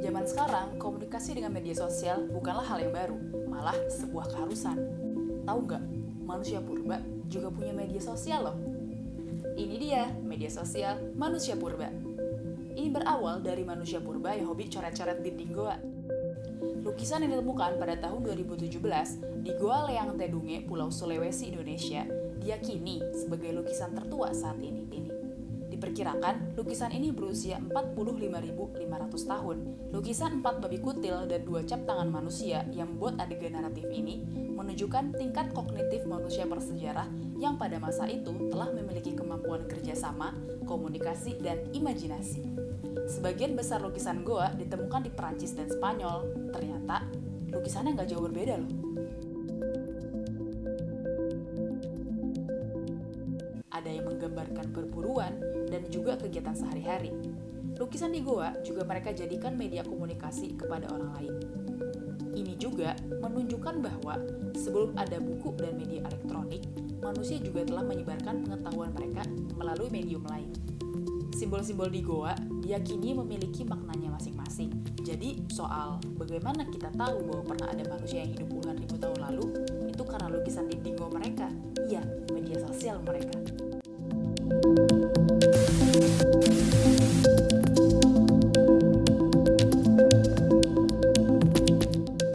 Zaman sekarang, komunikasi dengan media sosial bukanlah hal yang baru, malah sebuah keharusan. Tahu nggak, manusia purba juga punya media sosial loh. Ini dia, media sosial manusia purba. Ini berawal dari manusia purba yang hobi coret-coret dinding goa. Lukisan yang ditemukan pada tahun 2017 di Goa Leang Tedunge, Pulau Sulawesi, Indonesia, diyakini sebagai lukisan tertua saat ini. ini. Diperkirakan, lukisan ini berusia 45.500 tahun. Lukisan empat babi kutil dan dua cap tangan manusia yang membuat adegan naratif ini menunjukkan tingkat kognitif manusia bersejarah yang pada masa itu telah memiliki kemampuan kerjasama, komunikasi, dan imajinasi. Sebagian besar lukisan Goa ditemukan di Perancis dan Spanyol. Ternyata, lukisannya nggak jauh berbeda loh. Ada yang menggambarkan perburuan dan juga kegiatan sehari-hari. Lukisan di Goa juga mereka jadikan media komunikasi kepada orang lain. Ini juga menunjukkan bahwa sebelum ada buku dan media elektronik, manusia juga telah menyebarkan pengetahuan mereka melalui medium lain. Simbol-simbol di Goa diyakini memiliki maknanya masing-masing. Jadi, soal bagaimana kita tahu bahwa pernah ada manusia yang hidup puluhan ribu tahun lalu, itu karena lukisan di Goa mereka. Iya, media sosial mereka.